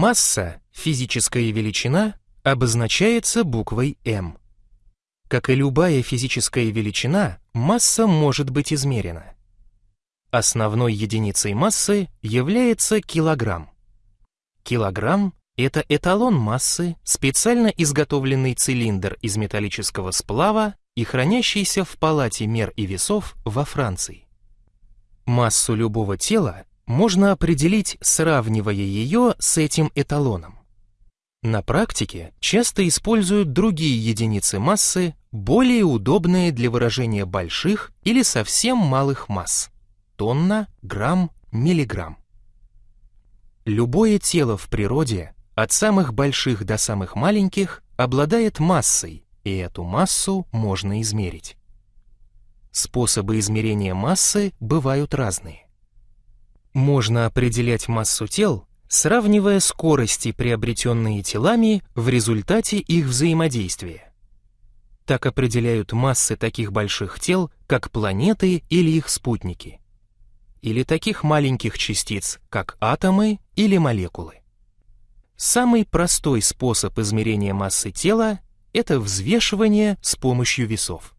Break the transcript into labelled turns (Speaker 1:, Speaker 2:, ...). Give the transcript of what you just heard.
Speaker 1: Масса, физическая величина, обозначается буквой М. Как и любая физическая величина, масса может быть измерена. Основной единицей массы является килограмм. Килограмм — это эталон массы, специально изготовленный цилиндр из металлического сплава и хранящийся в палате мер и весов во Франции. Массу любого тела можно определить, сравнивая ее с этим эталоном. На практике часто используют другие единицы массы, более удобные для выражения больших или совсем малых масс – тонна, грамм, миллиграмм. Любое тело в природе, от самых больших до самых маленьких, обладает массой, и эту массу можно измерить. Способы измерения массы бывают разные. Можно определять массу тел, сравнивая скорости, приобретенные телами в результате их взаимодействия. Так определяют массы таких больших тел, как планеты или их спутники или таких маленьких частиц, как атомы или молекулы. Самый простой способ измерения массы тела – это взвешивание с помощью весов.